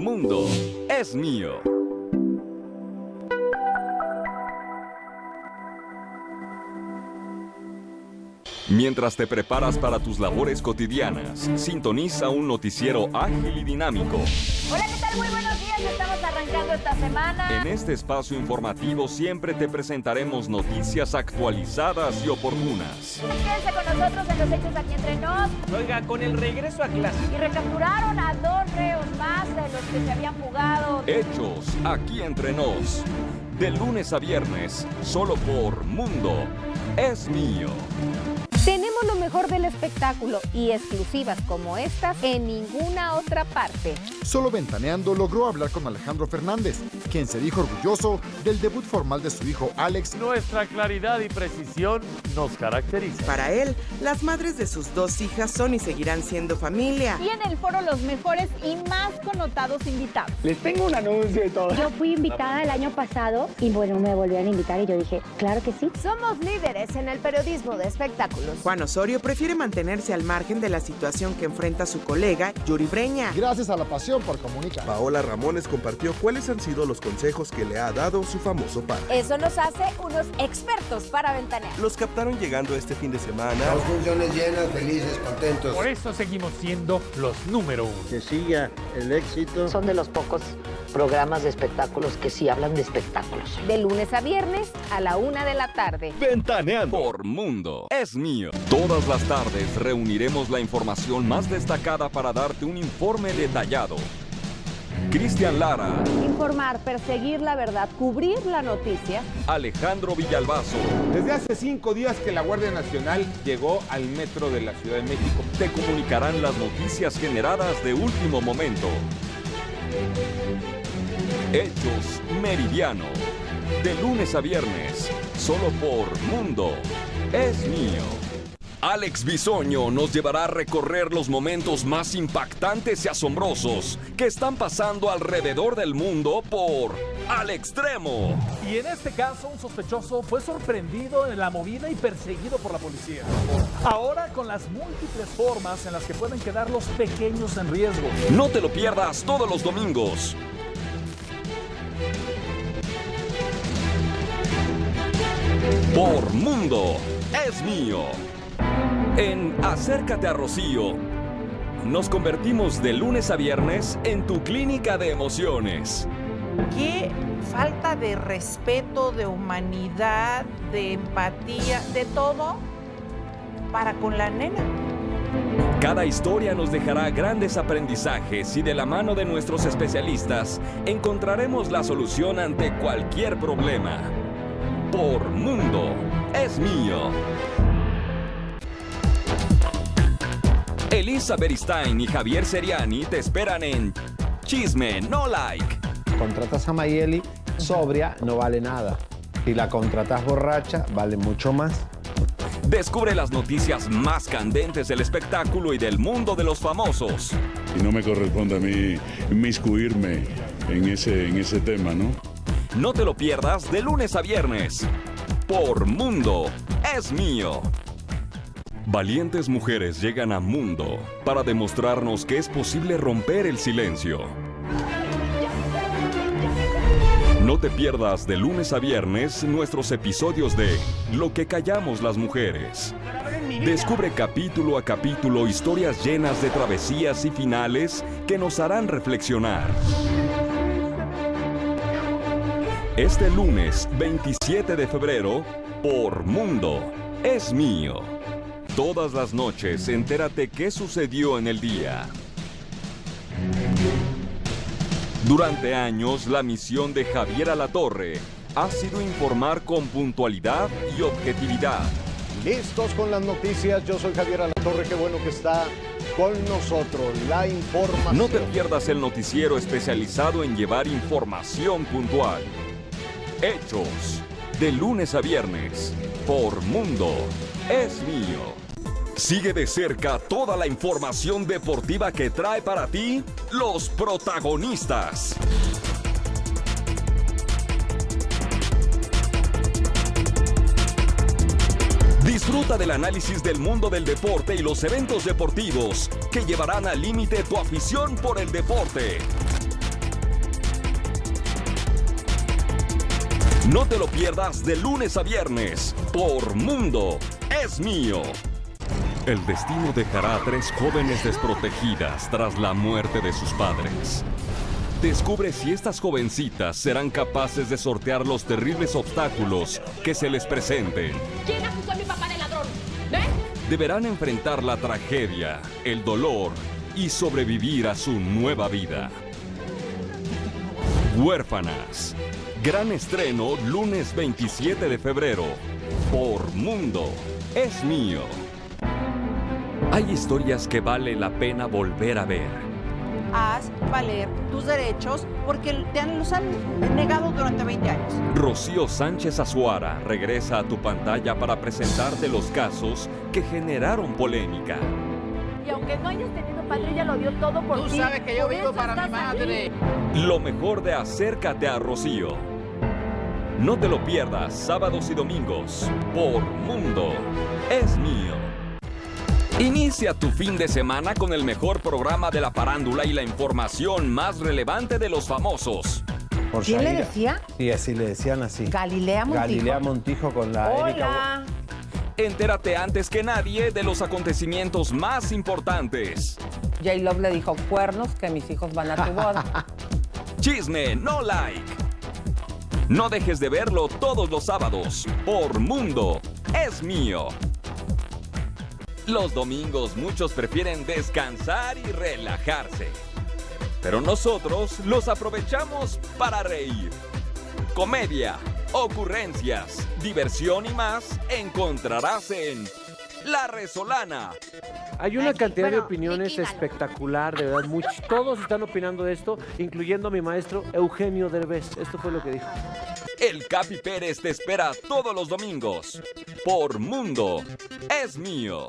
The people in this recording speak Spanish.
Mundo es mío. Mientras te preparas para tus labores cotidianas, sintoniza un noticiero ágil y dinámico. Hola, ¿qué tal? Muy buenos días. Estamos arrancando esta semana. En este espacio informativo siempre te presentaremos noticias actualizadas y oportunas. Quédense con nosotros en los hechos aquí entre nos. Oiga, con el regreso a clase. Y recapturaron a dos reos más de los que se habían fugado. Hechos aquí entre nos. De lunes a viernes, solo por Mundo es mío. Tenemos lo mejor del espectáculo y exclusivas como estas en ninguna otra parte. Solo Ventaneando logró hablar con Alejandro Fernández, quien se dijo orgulloso del debut formal de su hijo Alex. Nuestra claridad y precisión nos caracteriza. Para él, las madres de sus dos hijas son y seguirán siendo familia. Y en el foro los mejores y más connotados invitados. Les tengo un anuncio y todo. Yo fui invitada el año pasado y bueno, me volvieron a invitar y yo dije, claro que sí. Somos líderes en el periodismo de espectáculos. Juan Osorio prefiere mantenerse al margen de la situación que enfrenta su colega Yuri Breña. Gracias a la pasión por comunicar. Paola Ramones compartió cuáles han sido los consejos que le ha dado su famoso padre. Eso nos hace unos expertos para ventanear. Los captaron llegando este fin de semana. Dos funciones llenas, felices, contentos. Por eso seguimos siendo los número uno. Que siga el éxito. Son de los pocos programas de espectáculos que sí hablan de espectáculos. De lunes a viernes a la una de la tarde. Ventaneando por Mundo es mío. Todas las tardes reuniremos la información más destacada para darte un informe detallado. Cristian Lara. Informar, perseguir la verdad, cubrir la noticia. Alejandro Villalbazo. Desde hace cinco días que la Guardia Nacional llegó al metro de la Ciudad de México. Te comunicarán las noticias generadas de último momento. Hechos Meridiano. De lunes a viernes, solo por Mundo. Es mío. Alex Bisoño nos llevará a recorrer los momentos más impactantes y asombrosos que están pasando alrededor del mundo por Al Extremo. Y en este caso, un sospechoso fue sorprendido en la movida y perseguido por la policía. Ahora con las múltiples formas en las que pueden quedar los pequeños en riesgo. No te lo pierdas todos los domingos. Por Mundo es mío. En Acércate a Rocío, nos convertimos de lunes a viernes en tu clínica de emociones. Qué falta de respeto, de humanidad, de empatía, de todo para con la nena. Cada historia nos dejará grandes aprendizajes y de la mano de nuestros especialistas encontraremos la solución ante cualquier problema. Por Mundo es mío. Elisa Beristain y Javier Seriani te esperan en Chisme No Like. Contratas a Mayeli sobria, no vale nada. Si la contratas borracha, vale mucho más. Descubre las noticias más candentes del espectáculo y del mundo de los famosos. Y no me corresponde a mí inmiscuirme en ese, en ese tema, ¿no? No te lo pierdas de lunes a viernes. Por Mundo es mío. Valientes mujeres llegan a Mundo para demostrarnos que es posible romper el silencio. No te pierdas de lunes a viernes nuestros episodios de Lo que callamos las mujeres. Descubre capítulo a capítulo historias llenas de travesías y finales que nos harán reflexionar. Este lunes 27 de febrero, por Mundo, es mío. Todas las noches entérate qué sucedió en el día. Durante años, la misión de Javier Alatorre ha sido informar con puntualidad y objetividad. Listos con las noticias, yo soy Javier Alatorre, qué bueno que está con nosotros la información. No te pierdas el noticiero especializado en llevar información puntual. Hechos, de lunes a viernes, por Mundo, es mío. Sigue de cerca toda la información deportiva que trae para ti los protagonistas. Disfruta del análisis del mundo del deporte y los eventos deportivos que llevarán al límite tu afición por el deporte. No te lo pierdas de lunes a viernes por Mundo es mío. El destino dejará a tres jóvenes desprotegidas tras la muerte de sus padres. Descubre si estas jovencitas serán capaces de sortear los terribles obstáculos que se les presenten. ¿Quién acusó a mi papá de ladrón? ¿Eh? Deberán enfrentar la tragedia, el dolor y sobrevivir a su nueva vida. Huérfanas. Gran estreno lunes 27 de febrero. Por Mundo. Es mío. Hay historias que vale la pena volver a ver. Haz valer tus derechos porque te han, los han negado durante 20 años. Rocío Sánchez Azuara regresa a tu pantalla para presentarte los casos que generaron polémica. Y aunque no hayas tenido patrulla, lo dio todo por Tú ti. sabes que yo Por vivo para mi madre. aquí. Lo mejor de Acércate a Rocío. No te lo pierdas sábados y domingos por Mundo. Es mío. Inicia tu fin de semana con el mejor programa de la farándula y la información más relevante de los famosos. Por ¿Quién le decía? Sí, así le decían así. Galilea Montijo. Galilea Montijo con la Erika. Hola. Entérate antes que nadie de los acontecimientos más importantes. J-Love le dijo cuernos que mis hijos van a tu boda. Chisme, no like. No dejes de verlo todos los sábados por Mundo. Es mío. Los domingos muchos prefieren descansar y relajarse. Pero nosotros los aprovechamos para reír. Comedia, ocurrencias, diversión y más encontrarás en La Resolana. Hay una cantidad de opiniones espectacular, de verdad. muchos- todos están opinando de esto, incluyendo a mi maestro Eugenio Derbez. Esto fue lo que dijo. El Capi Pérez te espera todos los domingos por Mundo. Es mío.